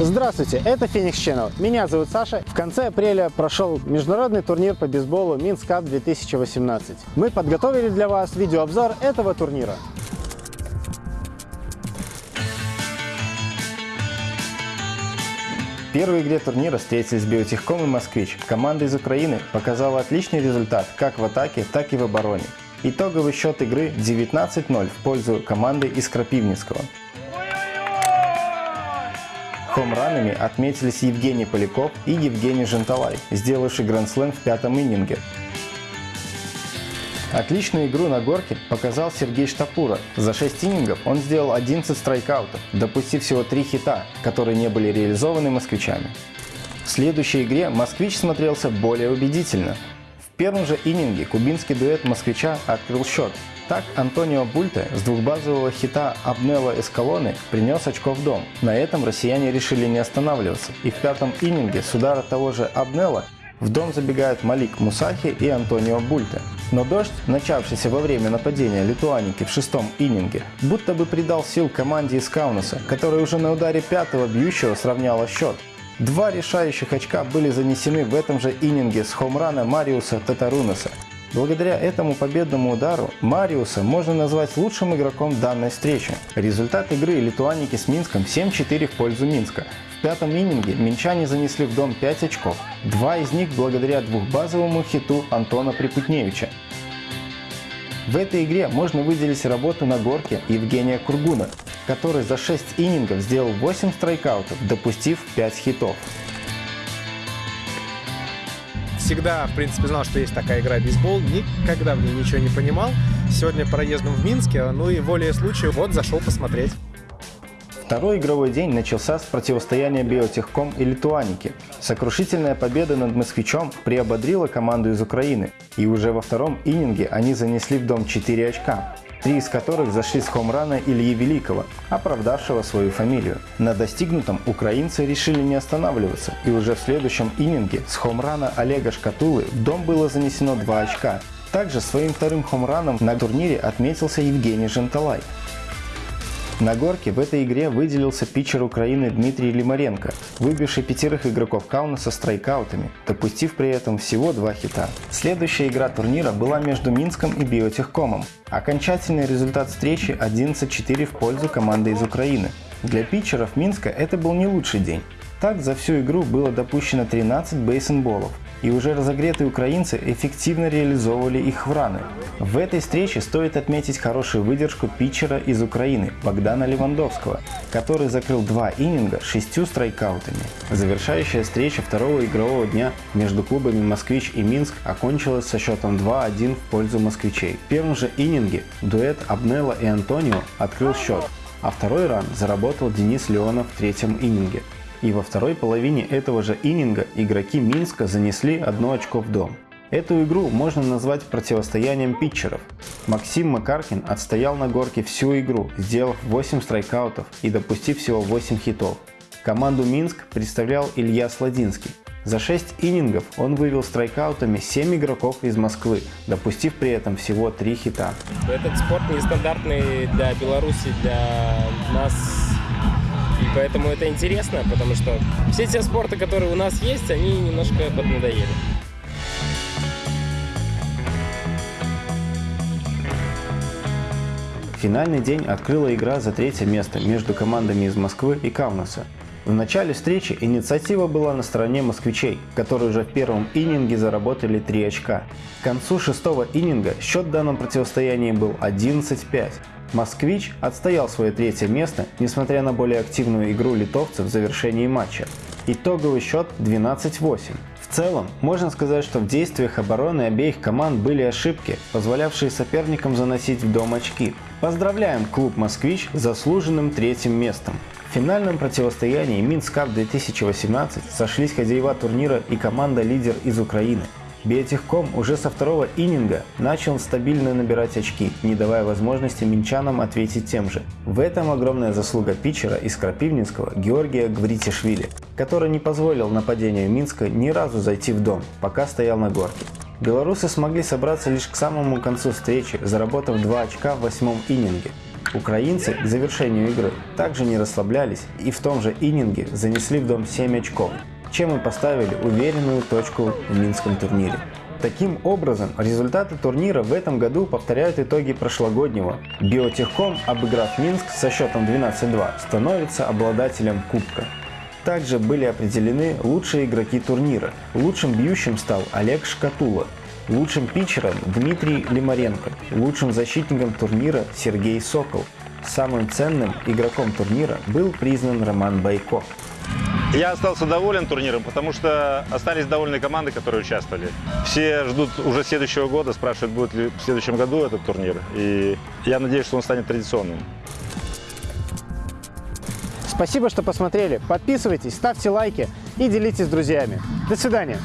Здравствуйте, это Phoenix Channel. Меня зовут Саша. В конце апреля прошел международный турнир по бейсболу Cup 2018. Мы подготовили для вас видеообзор этого турнира. В первой игре турнира встретились Биотехком и Москвич. Команда из Украины показала отличный результат как в атаке, так и в обороне. Итоговый счет игры 19-0 в пользу команды из Крапивницкого. Хомранами отметились Евгений Поляков и Евгений Женталай, сделавший гранд-слэм в пятом иннинге. Отличную игру на горке показал Сергей Штапура. За 6 иннингов он сделал 11 страйкаутов, допустив всего 3 хита, которые не были реализованы москвичами. В следующей игре москвич смотрелся более убедительно. В первом же иннинге кубинский дуэт москвича открыл счет, так Антонио Бульте с двухбазового хита Абнелла Эскалоны принес очко в дом. На этом россияне решили не останавливаться. И в пятом иннинге с удара того же Абнелла в дом забегают Малик Мусахи и Антонио Бульте. Но дождь, начавшийся во время нападения Литуаники в шестом иннинге, будто бы придал сил команде из Каунаса, которая уже на ударе пятого бьющего сравняла счет. Два решающих очка были занесены в этом же иннинге с хомрана Мариуса Татарунаса. Благодаря этому победному удару Мариуса можно назвать лучшим игроком данной встречи. Результат игры литуаники с Минском 7-4 в пользу Минска. В пятом иннинге минчане занесли в дом 5 очков, два из них благодаря двухбазовому хиту Антона Припутневича. В этой игре можно выделить работу на горке Евгения Кургуна, который за 6 иннингов сделал 8 страйкаутов, допустив 5 хитов всегда, в принципе, знал, что есть такая игра бейсбол, никогда в ней ничего не понимал. Сегодня проездом в Минске, ну и волей случая, вот, зашел посмотреть. Второй игровой день начался с противостояния Биотехком и Литуаники. Сокрушительная победа над Москвичом приободрила команду из Украины, и уже во втором иннинге они занесли в дом 4 очка три из которых зашли с хомрана Ильи Великого, оправдавшего свою фамилию. На достигнутом украинцы решили не останавливаться, и уже в следующем иннинге с хомрана Олега Шкатулы в дом было занесено 2 очка. Также своим вторым хомраном на турнире отметился Евгений Женталай. На горке в этой игре выделился питчер Украины Дмитрий Лимаренко, выбивший пятерых игроков Каунаса страйкаутами, допустив при этом всего два хита. Следующая игра турнира была между Минском и Биотехкомом. Окончательный результат встречи 11-4 в пользу команды из Украины. Для питчеров Минска это был не лучший день. Так за всю игру было допущено 13 бейсенболов, и уже разогретые украинцы эффективно реализовывали их в раны. В этой встрече стоит отметить хорошую выдержку питчера из Украины Богдана Левандовского, который закрыл два иннинга шестью страйкаутами. Завершающая встреча второго игрового дня между клубами «Москвич» и «Минск» окончилась со счетом 2-1 в пользу москвичей. В первом же иннинге дуэт Абнелла и Антонио открыл счет, а второй ран заработал Денис Леонов в третьем иннинге. И во второй половине этого же иннинга игроки Минска занесли одно очко в дом. Эту игру можно назвать противостоянием питчеров. Максим Макаркин отстоял на горке всю игру, сделав 8 страйкаутов и допустив всего 8 хитов. Команду Минск представлял Илья Сладинский. За 6 иннингов он вывел страйкаутами 7 игроков из Москвы, допустив при этом всего 3 хита. Этот спорт нестандартный для Беларуси, для нас поэтому это интересно, потому что все те спорты, которые у нас есть, они немножко поднадоели. Финальный день открыла игра за третье место между командами из Москвы и Кавнаса. В начале встречи инициатива была на стороне москвичей, которые уже в первом иннинге заработали 3 очка. К концу шестого иннинга счет в данном противостоянии был 11-5. Москвич отстоял свое третье место, несмотря на более активную игру литовцев в завершении матча. Итоговый счет 12-8. В целом, можно сказать, что в действиях обороны обеих команд были ошибки, позволявшие соперникам заносить в дом очки. Поздравляем клуб «Москвич» с заслуженным третьим местом. В финальном противостоянии Минск Кап 2018 сошлись хозяева турнира и команда-лидер из Украины – Биотехком уже со второго иннинга начал стабильно набирать очки, не давая возможности минчанам ответить тем же. В этом огромная заслуга питчера из Крапивницкого Георгия Гвритишвили, который не позволил нападению Минска ни разу зайти в дом, пока стоял на горке. Белорусы смогли собраться лишь к самому концу встречи, заработав 2 очка в восьмом иннинге. Украинцы к завершению игры также не расслаблялись и в том же иннинге занесли в дом 7 очков, чем и поставили уверенную точку в Минском турнире. Таким образом, результаты турнира в этом году повторяют итоги прошлогоднего. Биотехком, обыграв Минск со счетом 12-2, становится обладателем кубка. Также были определены лучшие игроки турнира. Лучшим бьющим стал Олег Шкатула, лучшим питчером Дмитрий Лимаренко, лучшим защитником турнира Сергей Сокол. Самым ценным игроком турнира был признан Роман Байко. Я остался доволен турниром, потому что остались довольны команды, которые участвовали. Все ждут уже следующего года, спрашивают, будет ли в следующем году этот турнир. И я надеюсь, что он станет традиционным. Спасибо, что посмотрели. Подписывайтесь, ставьте лайки и делитесь с друзьями. До свидания.